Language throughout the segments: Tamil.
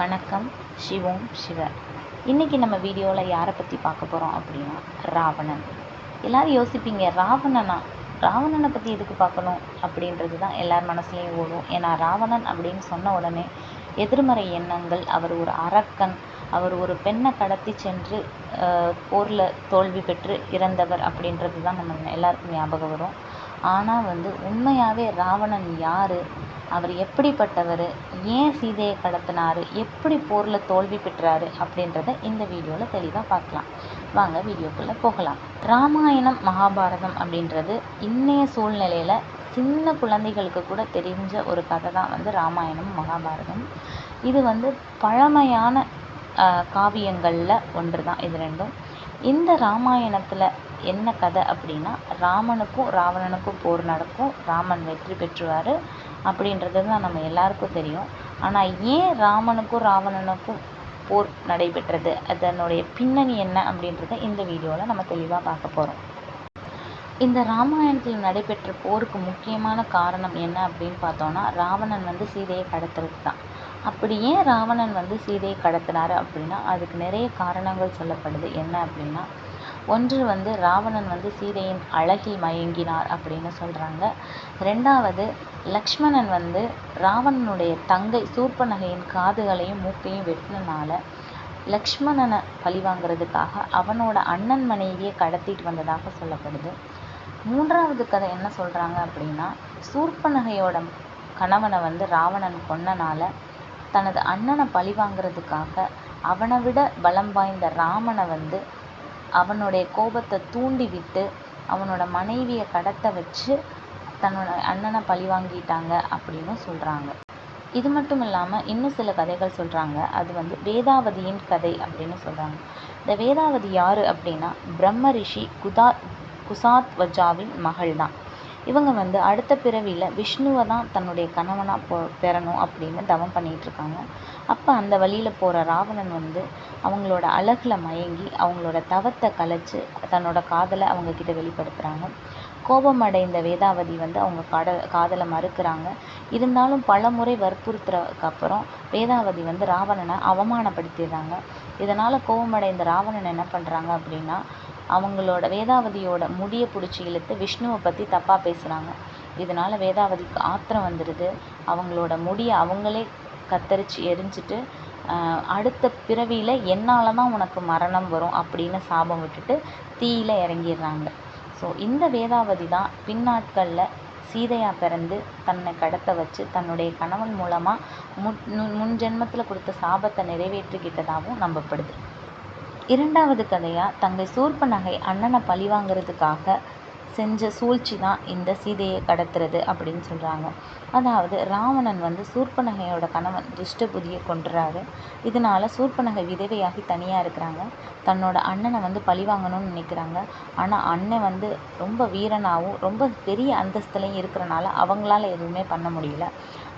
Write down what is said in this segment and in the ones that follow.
வணக்கம். சிவோம் சிவ. இன்றைக்கி நம்ம வீடியோவில் யாரை பற்றி பார்க்க போகிறோம் அப்படின்னா ராவணன். எல்லோரும் யோசிப்பீங்க ராவணனா ராவணனை பற்றி எதுக்கு பார்க்கணும் அப்படின்றது தான் எல்லார் மனசுலேயும் ஓடும். ஏன்னா ராவணன் அப்படின்னு சொன்ன உடனே எதிர்மறை எண்ணங்கள் அவர் ஒரு அரக்கன் அவர் ஒரு பெண்ணை கடத்தி சென்று போரில் தோல்வி பெற்று இறந்தவர் அப்படின்றது தான் நம்ம எல்லாருக்கும் ஞாபகம் வரும். ஆனால் வந்து உண்மையாகவே ராவணன் யார்? அவர் எப்படிப்பட்டவர் ஏன் சீதையை கடத்தினார் எப்படி போரில் தோல்வி பெற்றார் அப்படின்றத இந்த வீடியோவில் தெளிவாக பார்க்கலாம். வாங்க வீடியோக்குள்ளே போகலாம். ராமாயணம் மகாபாரதம் அப்படின்றது இன்றைய சூழ்நிலையில் சின்ன குழந்தைகளுக்கு கூட தெரிஞ்ச ஒரு கதை தான் வந்து ராமாயணம் மகாபாரதம். இது வந்து பழமையான காவியங்களில் ஒன்று தான் இது ரெண்டும். இந்த ராமாயணத்தில் என்ன கதை அப்படின்னா ராமனுக்கும் ராவணனுக்கும் போர் நடக்கும். ராமன் வெற்றி பெற்றுவார். அப்படின்றது தான் நம்ம எல்லாருக்கும் தெரியும். ஆனால் ஏன் ராமனுக்கும் ராவணனுக்கும் போர் நடைபெற்றது? அதனுடைய பின்னணி என்ன அப்படின்றத இந்த வீடியோவில் நம்ம தெளிவாக பார்க்க போகிறோம் இந்த ராமாயணத்தில் நடைபெற்ற போருக்கு முக்கியமான காரணம் என்ன அப்படின்னு பார்த்தோன்னா ராவணன் வந்து சீதையை கடத்துறது தான். அப்படி ஏன் ராவணன் வந்து சீதையை கடத்தினார் அப்படின்னா அதுக்கு நிறைய காரணங்கள் சொல்லப்படுது. என்ன அப்படின்னா ஒன்று வந்து ராவணன் வந்து சீதையின் அழகில் மயங்கினார் அப்படின்னு சொல்கிறாங்க ரெண்டாவது லக்ஷ்மணன் வந்து ராவணனுடைய தங்கை சூர்பனகையின் காதுகளையும் மூக்கையும் வெட்டினனால லக்ஷ்மணனை பழிவாங்கிறதுக்காக அவனோட அண்ணன் மனைவியை கடத்திட்டு வந்ததாக சொல்லப்படுது. மூன்றாவது கதை என்ன சொல்கிறாங்க அப்படின்னா சூர்பனகையோட கணவனை வந்து ராவணன் கொன்னனால தனது அண்ணனை பழிவாங்கிறதுக்காக அவனை விட பலம் வாய்ந்த ராமனை வந்து அவனுடைய கோபத்தை தூண்டி விட்டு அவனோட மனைவியை கடத்த வச்சு தன்னோட அண்ணனை பழி வாங்கிட்டாங்க அப்படின்னு சொல்கிறாங்க இது மட்டும் இல்லாமல் இன்னும் சில கதைகள் சொல்கிறாங்க அது வந்து வேதாவதியின் கதை அப்படின்னு சொல்கிறாங்க இந்த வேதாவதி யார் அப்படின்னா பிரம்ம ரிஷி குதா குசாத்வஜாவின் மகள் தான் இவங்க வந்து அடுத்த பிறவியில் விஷ்ணுவை தான் தன்னுடைய கணவனாக பொ பெறணும் அப்படின்னு தவம் பண்ணிகிட்ருக்காங்க அப்போ அந்த வழியில் போகிற ராவணன் வந்து அவங்களோட அழகில் மயங்கி அவங்களோட தவத்தை கலைச்சி தன்னோட காதலை அவங்கக்கிட்ட வெளிப்படுத்துகிறாங்க கோபம் அடைந்த வேதாவதி வந்து அவங்க கட காதலை மறுக்கிறாங்க. இருந்தாலும் பல முறை வற்புறுத்துறதுக்கு அப்புறம் வேதாவதி வந்து ராவணனை அவமானப்படுத்திடுறாங்க. இதனால் கோபமடைந்த ராவணன் என்ன பண்ணுறாங்க அப்படின்னா அவங்களோட வேதாவதியோட முடியை பிடிச்சி இழுத்து விஷ்ணுவை பற்றி தப்பாக பேசுகிறாங்க இதனால் வேதாவதிக்கு ஆத்திரம் வந்துடுது அவங்களோட முடியை அவங்களே கத்தரிச்சு எரிஞ்சிட்டு அடுத்த பிறவியில் என்னால் தான் உனக்கு மரணம் வரும் அப்படின்னு சாபம் விட்டுட்டு தீயில் இறங்கிடுறாங்க. ஸோ இந்த வேதாவதி தான் பின்னாட்களில் சீதையாக பிறந்து தன்னை கடத்த வச்சு தன்னுடைய கணவன் மூலமாக முன் முன் ஜென்மத்தில் கொடுத்த சாபத்தை நிறைவேற்றிக்கிட்டதாகவும் நம்பப்படுது. இரண்டாவது கதையாக தங்கை சூர்பனகை அண்ணனை பழி வாங்கிறதுக்காக செஞ்ச சூழ்ச்சி தான் இந்த சீதையை கடத்துறது அப்படின்னு சொல்கிறாங்க அதாவது ராவணன் வந்து சூர்பனகையோட கணவன் துஷ்டபுதியை கொண்டுறாரு இதனால் சூர்பனகை விதவையாகி தனியாக இருக்கிறாங்க. தன்னோட அண்ணனை வந்து பழி வாங்கணும்னு நினைக்கிறாங்க. ஆனால் அண்ணன் வந்து ரொம்ப வீரனாகவும் ரொம்ப பெரிய அந்தஸ்துலையும் இருக்கிறனால அவங்களால எதுவுமே பண்ண முடியல.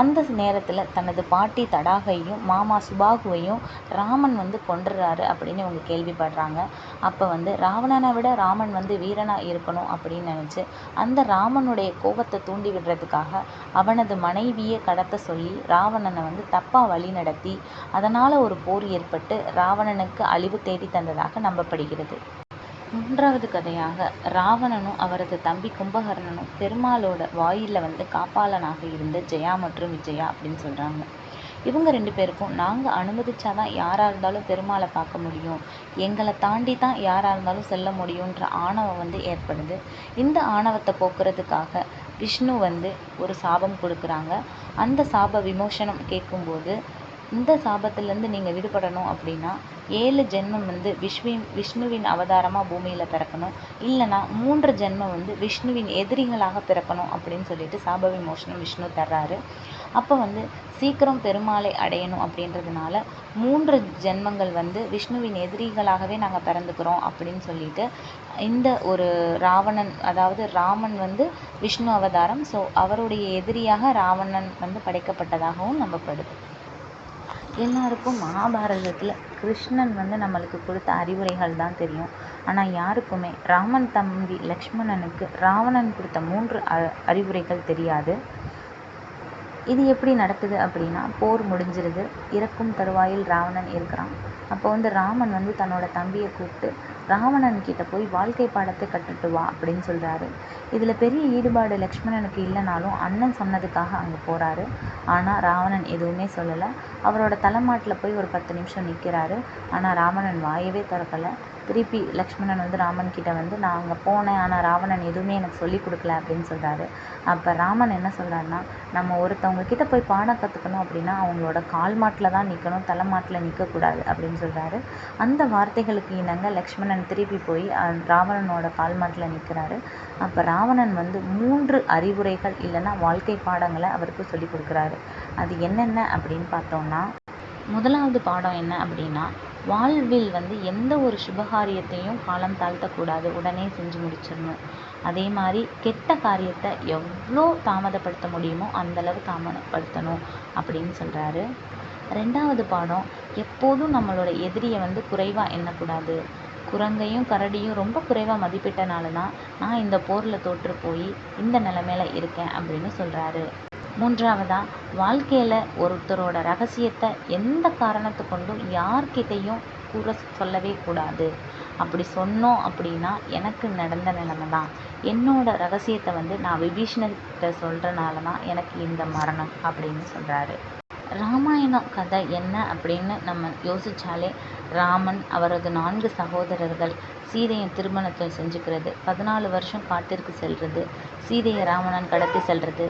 அந்த நேரத்தில் தனது பாட்டி தடாகையும் மாமா சுபாகுவையும் ராமன் வந்து கொன்றுறாரு அப்படின்னு இவங்க கேள்விப்படுறாங்க. அப்போ வந்து ராவணனை விட ராமன் வந்து வீரனாக இருக்கணும் அப்படின்னு நினச்சி அந்த ராமனுடைய கோபத்தை தூண்டி விடுறதுக்காக அவனது மனைவியை கடத்த சொல்லி ராவணனை வந்து தப்பாக வழி நடத்தி அதனால் ஒரு போர் ஏற்பட்டு ராவணனுக்கு அழிவு தேடி தந்ததாக நம்பப்படுகிறது. மூன்றாவது கதையாக ராவணனும் அவரது தம்பி கும்பகர்ணனும் பெருமாளோட வாயிலில் வந்து காப்பாளனாக இருந்த ஜெயா மற்றும் விஜயா அப்படின்னு சொல்கிறாங்க இவங்க ரெண்டு பேருக்கும் நாங்கள் அனுமதிச்சாதான் யாராக இருந்தாலும் பெருமாளை பார்க்க முடியும். எங்களை தாண்டி தான் யாராக இருந்தாலும் செல்ல முடியுன்ற ஆணவம் வந்து ஏற்படுது. இந்த ஆணவத்தை போக்குறதுக்காக விஷ்ணு வந்து ஒரு சாபம் கொடுக்குறாங்க. அந்த சாப விமோசனம் கேட்கும்போது இந்த சாபத்திலேருந்து நீங்கள் விடுபடணும் அப்படின்னா ஏழு ஜென்மம் வந்து விஷ்வின் விஷ்ணுவின் அவதாரமாக பூமியில் பிறக்கணும். இல்லைனா மூன்று ஜென்மம் வந்து விஷ்ணுவின் எதிரிகளாக பிறக்கணும் அப்படின்னு சொல்லிட்டு சாப விமோசனம் விஷ்ணு தர்றாரு. அப்போ வந்து சீக்கிரம் பெருமாளை அடையணும் அப்படின்றதுனால மூன்று ஜென்மங்கள் வந்து விஷ்ணுவின் எதிரிகளாகவே நாங்கள் பிறந்துக்கிறோம் அப்படின்னு சொல்லிட்டு இந்த ஒரு ராவணன் அதாவது ராமன் வந்து விஷ்ணு அவதாரம். ஸோ அவருடைய எதிரியாக ராவணன் வந்து படைக்கப்பட்டதாகவும் நம்பப்படுது. எல்லாருக்கும் மகாபாரதத்தில் கிருஷ்ணன் வந்து நம்மளுக்கு கொடுத்த அறிவுரைகள் தான் தெரியும். ஆனால் யாருக்குமே ராமன் தம்பி லக்ஷ்மணனுக்கு ராவணன் கொடுத்த மூன்று அ அறிவுரைகள் தெரியாது. இது எப்படி நடக்குது அப்படின்னா போர் முடிஞ்சிருது. இறக்கும் தருவாயில் ராவணன் இருக்கிறான். அப்போ வந்து ராமன் வந்து தன்னோட தம்பியை கூப்பிட்டு ராவணன் கிட்ட போய் வாழ்க்கை பாடத்தை கற்றுட்டு வா அப்படின்னு சொல்கிறாரு இதில் பெரிய ஈடுபாடு லக்ஷ்மணனுக்கு இல்லைனாலும் அண்ணன் சொன்னதுக்காக அங்கே போகிறாரு ஆனால் ராவணன் எதுவுமே சொல்லலை. அவரோட தலைமாட்டில் போய் ஒரு பத்து நிமிஷம் நிற்கிறாரு ஆனால் ராவணன் வாயவே திறக்கலை. திருப்பி லக்ஷ்மணன் வந்து ராமன் கிட்ட வந்து நான் அங்கே போனேன் ஆனால் ராவணன் எதுவுமே எனக்கு சொல்லி கொடுக்கல அப்படின்னு சொல்கிறாரு அப்போ ராமன் என்ன சொல்கிறாருன்னா நம்ம ஒருத்தவங்க கிட்ட போய் பாடம் கற்றுக்கணும் அப்படின்னா அவங்களோட கால் மாட்டில் தான் நிற்கணும் தலைமாட்டில் நிற்கக்கூடாது அப்படின்னு சொல்கிறாரு அந்த வார்த்தைகளுக்கு இணங்க லக்ஷ்மணன் திருப்பி போய் ராவணனோட கால் மாட்டில் நிற்கிறாரு அப்போ ராவணன் வந்து மூன்று அறிவுரைகள் இல்லைன்னா வாழ்க்கை பாடங்களை அவருக்கு சொல்லி கொடுக்குறாரு. அது என்னென்ன அப்படின்னு பார்த்தோம்னா முதலாவது பாடம் என்ன அப்படின்னா வாழ்வில் வந்து எந்த ஒரு சுபகாரியத்தையும் காலம் தாழ்த்தக்கூடாது. உடனே செஞ்சு முடிச்சிடணும். அதே மாதிரி கெட்ட காரியத்தை எவ்வளோ தாமதப்படுத்த முடியுமோ அந்தளவு தாமதப்படுத்தணும் அப்படின்னு சொல்கிறாரு ரெண்டாவது பாடம் எப்போதும் நம்மளோட எதிரியை வந்து குறைவாக எண்ணக்கூடாது. குரங்கையும் கரடியும் ரொம்ப குறைவாக மதிப்பிட்டனால தான் நான் இந்த போரில் தோற்று போய் இந்த நிலமையில இருக்கேன் அப்படின்னு சொல்கிறாரு மூன்றாவதாக வாழ்க்கையில் ஒருத்தரோட ரகசியத்தை எந்த காரணத்தை கொண்டும் யார்கிட்டையும் கூற சொல்லவே கூடாது. அப்படி சொன்னோம் அப்படின்னா எனக்கு நடந்த நிலைமை தான் என்னோட ரகசியத்தை வந்து நான் விபீஷணர்கிட்ட சொல்கிறனால தான் எனக்கு இந்த மரணம் அப்படின்னு சொல்கிறாரு ராமாயணம் கதை என்ன அப்படின்னு நம்ம யோசித்தாலே ராமன் அவரது நான்கு சகோதரர்கள் சீதையை திருமணத்தை செஞ்சுக்கிறது. பதினாலு வருஷம் காட்டிற்கு செல்வது சீதையை ராவணன் கடத்தி செல்வது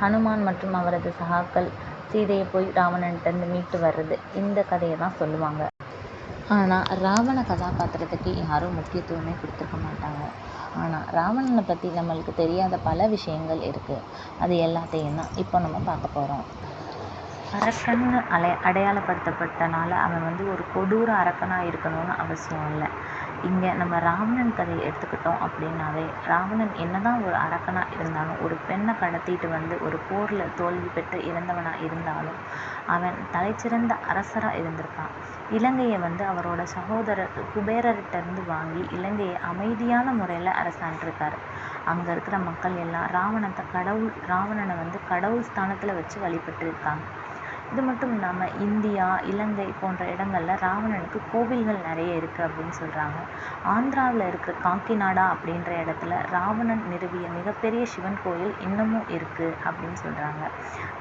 ஹனுமான் மற்றும் அவரது சகாக்கள் சீதையை போய் ராவணன்கிட்டருந்து மீட்டு வர்றது. இந்த கதையை தான் சொல்லுவாங்க. ஆனால் ராவண கதாபாத்திரத்துக்கு யாரும் முக்கியத்துவமே கொடுத்துருக்க மாட்டாங்க. ஆனால் ராவணனை பற்றி நம்மளுக்கு தெரியாத பல விஷயங்கள் இருக்குது அது எல்லாத்தையும் தான் இப்போ நம்ம பார்க்க போகிறோம் அரக்கன்னு அலை அடையாளப்படுத்தப்பட்டனால அவன் வந்து ஒரு கொடூர அரக்கனாக இருக்கணும்னு அவசியம் இல்லை. இங்கே நம்ம ராவணன் கதையை எடுத்துக்கிட்டோம் அப்படின்னாவே ராவணன் என்னதான் ஒரு அரக்கனாக இருந்தாலும் ஒரு பெண்ணை கடத்திட்டு வந்து ஒரு போரில் தோல்வி பெற்று இறந்தவனாக இருந்தாலும் அவன் தலைச்சிறந்த அரசராக இருந்திருக்கான். இலங்கையை வந்து அவரோட சகோதரர் குபேரர்கிட்ட இருந்து வாங்கி இலங்கையை அமைதியான முறையில் அரசாண்டிருக்காரு. அங்கே இருக்கிற மக்கள் எல்லாம் ராவணத்தை கடவுள் ராவணனை வந்து கடவுள் ஸ்தானத்தில் வச்சு வழிபட்டு இருக்காங்க இது மட்டும் இல்லாமல் இந்தியா இலங்கை போன்ற இடங்களில் ராவணனுக்கு கோவில்கள் நிறைய இருக்குது அப்படின்னு சொல்கிறாங்க ஆந்திராவில் இருக்கிற காக்கிநாடா அப்படின்ற இடத்துல ராவணன் நிறுவிய மிகப்பெரிய சிவன் கோயில் இன்னமும் இருக்குது அப்படின்னு சொல்கிறாங்க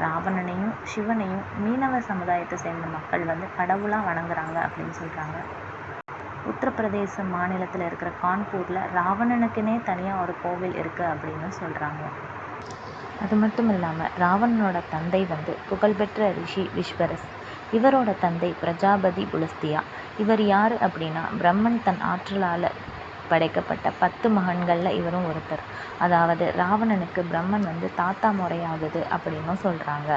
ராவணனையும் சிவனையும் மீனவ சமுதாயத்தை சேர்ந்த மக்கள் வந்து கடவுளாக வணங்குறாங்க அப்படின்னு சொல்கிறாங்க உத்தரப்பிரதேச மாநிலத்தில் இருக்கிற கான்பூரில் ராவணனுக்குன்னே தனியாக ஒரு கோவில் இருக்குது அப்படின்னு சொல்கிறாங்க அது மட்டும் இல்லாமல் ராவணனோட தந்தை வந்து புகழ்பெற்ற ரிஷி விஸ்வரஸ். இவரோட தந்தை பிரஜாபதி புலஸ்தியா. இவர் யார் அப்படின்னா பிரம்மன் தன் ஆற்றலால் படைக்கப்பட்ட பத்து மகன்களில் இவரும் ஒருத்தர். அதாவது ராவணனுக்கு பிரம்மன் வந்து தாத்தா முறையாகுது அப்படின்னும் சொல்கிறாங்க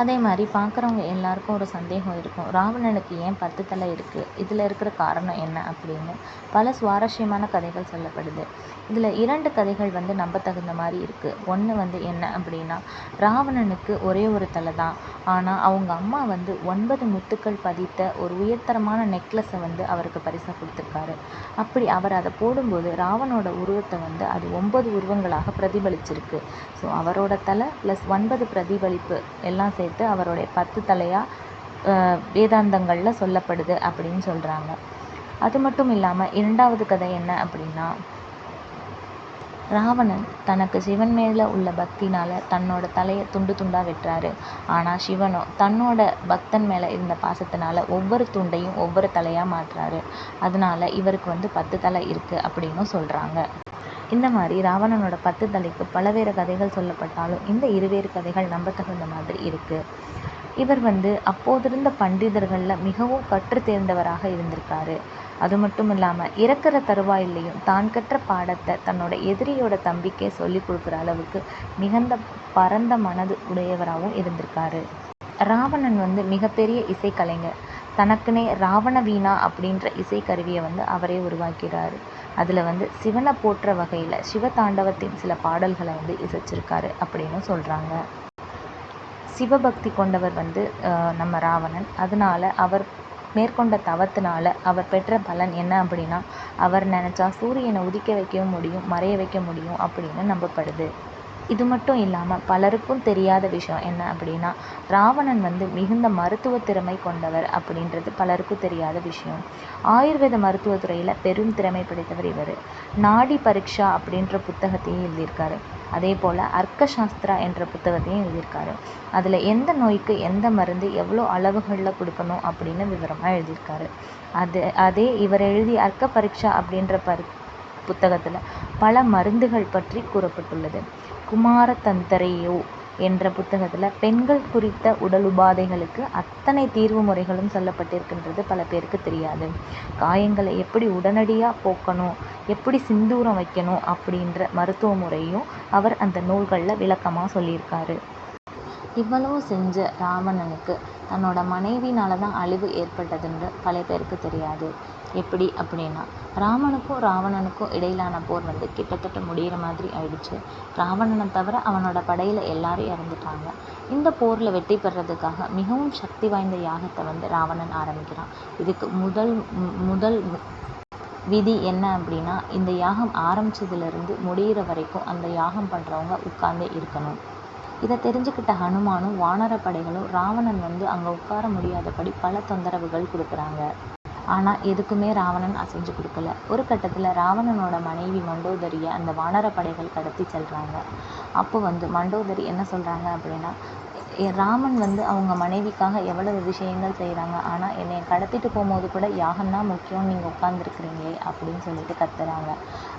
அதே மாதிரி பார்க்குறவங்க எல்லாருக்கும் ஒரு சந்தேகம் இருக்கும். ராவணனுக்கு ஏன் பத்து தலை இருக்குது இதில் இருக்கிற காரணம் என்ன அப்படின்னு பல சுவாரஸ்யமான கதைகள் சொல்லப்படுது. இதில் இரண்டு கதைகள் வந்து நம்பத்தகுந்த மாதிரி இருக்குது ஒன்று வந்து என்ன அப்படின்னா ராவணனுக்கு ஒரே ஒரு தலை தான். ஆனால் அவங்க அம்மா வந்து ஒன்பது முத்துக்கள் பதித்த ஒரு உயர்தரமான நெக்லஸை வந்து அவருக்கு பரிசாக கொடுத்துருக்காரு. அப்படி அவர் அதை போடும்போது ராவனோட உருவத்தை வந்து அது ஒன்பது உருவங்களாக பிரதிபலிச்சிருக்கு. ஸோ அவரோட தலை ப்ளஸ் ஒன்பது பிரதிபலிப்பு எல்லாம் சேர்த்து அவருடைய பத்து தலையாக வேதாந்தங்களில் சொல்லப்படுது அப்படின்னு சொல்கிறாங்க அது மட்டும் இல்லாமல் இரண்டாவது கதை என்ன அப்படின்னா ராவணன் தனக்கு சிவன் மேலே உள்ள பக்தினால் தன்னோட தலையை துண்டு துண்டாக வெட்டுறாரு. ஆனால் சிவனோ தன்னோட பக்தன் மேலே இருந்த பாசத்தினால ஒவ்வொரு துண்டையும் ஒவ்வொரு தலையாக மாற்றுறாரு. அதனால இவருக்கு வந்து பத்து தலை இருக்குது அப்படின்னும் சொல்கிறாங்க இந்த மாதிரி ராவணனோட பத்து தலைக்கு பலவேறு கதைகள் சொல்லப்பட்டாலும் இந்த இருவேறு கதைகள் நம்பத்தகுந்த மாதிரி இருக்குது இவர் வந்து அப்போதிருந்த பண்டிதர்களில் மிகவும் கற்று தேர்ந்தவராக இருந்திருக்காரு. அது மட்டும் இல்லாமல் இறக்கிற தருவாயிலையும் தான் கற்ற பாடத்தை தன்னோட எதிரியோட தம்பிக்கே சொல்லி கொடுக்குற அளவுக்கு மிகுந்த பரந்த மனது உடையவராகவும் இருந்திருக்காரு. ராவணன் வந்து மிகப்பெரிய இசைக்கலைஞர். தனக்குனே ராவண வீணா அப்படின்ற இசைக்கருவியை வந்து அவரே உருவாக்கிறாரு. அதில் வந்து சிவனை போற்ற வகையில் சிவதாண்டவத்தின் சில பாடல்களை வந்து இசைச்சிருக்காரு அப்படின்னு சொல்கிறாங்க சிவபக்தி கொண்டவர் வந்து நம்ம ராவணன். அதனால அவர் மேற்கொண்ட தவத்தினால அவர் பெற்ற பலன் என்ன அப்படின்னா அவர் நினச்சா சூரியனை உதிக்க வைக்கவும் முடியும் மறைய வைக்க முடியும் அப்படின்னு நம்பப்படுது. இது மட்டும் இல்லாமல் பலருக்கும் தெரியாத விஷயம் என்ன அப்படின்னா ராவணன் வந்து மிகுந்த மருத்துவ திறமை கொண்டவர் அப்படின்றது பலருக்கும் தெரியாத விஷயம். ஆயுர்வேத மருத்துவத்துறையில் பெரும் திறமை படைத்தவர் இவர். நாடி பரீட்சா அப்படின்ற புத்தகத்தையும் எழுதியிருக்காரு. அதே போல் அர்க்க சாஸ்திரா என்ற புத்தகத்தையும் எழுதியிருக்காரு. அதில் எந்த நோய்க்கு எந்த மருந்து எவ்வளோ அளவுகளில் கொடுக்கணும் அப்படின்னு விவரமாக எழுதியிருக்காரு. அது அதே இவர் எழுதி அர்க்க பரீட்சா அப்படின்ற பரி புத்தகத்தில் பல மருந்துகள் பற்றி கூறப்பட்டுள்ளது. குமாரதந்தரையோ என்ற புத்தகத்தில் பெண்கள் குறித்த உடல் உபாதைகளுக்கு அத்தனை தீர்வு முறைகளும் சொல்லப்பட்டிருக்கின்றது பல பேருக்கு தெரியாது. காயங்களை எப்படி உடனடியாக போக்கணும் எப்படி சிந்தூரம் வைக்கணும் அப்படின்ற மருத்துவ முறையும் அவர் அந்த நூல்களில் விளக்கமாக சொல்லியிருக்காரு. இவ்வளவு செஞ்ச ராவணனுக்கு தன்னோட மனைவினால தான் அழிவு ஏற்பட்டதுன்னு பல பேருக்கு தெரியாது. எப்படி அப்படின்னா ராமனுக்கும் ராவணனுக்கும் இடையிலான போர் வந்து கிட்டத்தட்ட முடிகிற மாதிரி ஆயிடுச்சு. ராவணனை தவிர அவனோட படையில் எல்லாரும் இறந்துட்டாங்க. இந்த போரில் வெற்றி பெறதுக்காக மிகவும் சக்தி வாய்ந்த யாகத்தை வந்து ராவணன் ஆரம்பிக்கிறான். இதுக்கு முதல் முதல் விதி என்ன அப்படின்னா இந்த யாகம் ஆரம்பிச்சதுலேருந்து முடியிற வரைக்கும் அந்த யாகம் பண்ணுறவங்க உட்கார்ந்தே இருக்கணும். இதை தெரிஞ்சுக்கிட்ட ஹனுமானும் வானர படைகளும் ராவணன் வந்து அங்கே உட்கார முடியாதபடி பல தொந்தரவுகள் கொடுக்குறாங்க. ஆனால் எதுக்குமே ராவணன் அசைஞ்சு கொடுக்கல. ஒரு கட்டத்தில் ராவணனோட மனைவி மண்டோதரியை அந்த வானர படைகள் கடத்தி செல்கிறாங்க அப்போ வந்து மண்டோதரி என்ன சொல்கிறாங்க அப்படின்னா எ- ராமன் வந்து அவங்க மனைவிக்காக எவ்வளவு விஷயங்கள் செய்கிறாங்க ஆனால் என்னை கடத்திட்டு போகும்போது கூட யாகம் தான் முக்கியம். நீங்கள் உட்காந்துருக்குறீங்களே அப்படின்னு சொல்லிட்டு கத்துறாங்க.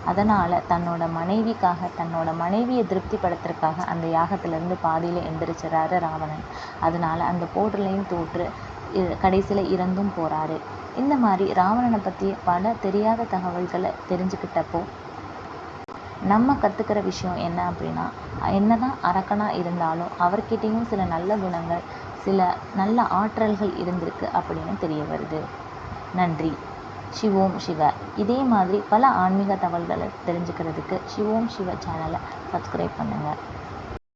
அதனால் தன்னோட மனைவிக்காக தன்னோட மனைவியை திருப்திப்படுத்துறதுக்காக அந்த யாகத்திலேருந்து பாதியில் எந்திரிச்சிடறாரு ராவணன். அதனால அந்த போர்லையும் தோற்று கடைசியில் இறந்தும் போகிறாரு இந்த மாதிரி ராவணனை பற்றி பல தெரியாத தகவல்களை தெரிஞ்சுக்கிட்டப்போ நம்ம கற்றுக்கிற விஷயம் என்ன அப்படின்னா என்னதான் அரக்கனாக இருந்தாலும் அவர்கிட்டயும் சில நல்ல குணங்கள் சில நல்ல ஆற்றல்கள் இருந்திருக்கு அப்படின்னு தெரிய வருது. நன்றி. சிவோம் சிவ. இதே மாதிரி பல ஆன்மீக தகவல்களை தெரிஞ்சுக்கிறதுக்கு சிவோம் சிவ சேனலை சப்ஸ்கிரைப் பண்ணுங்கள்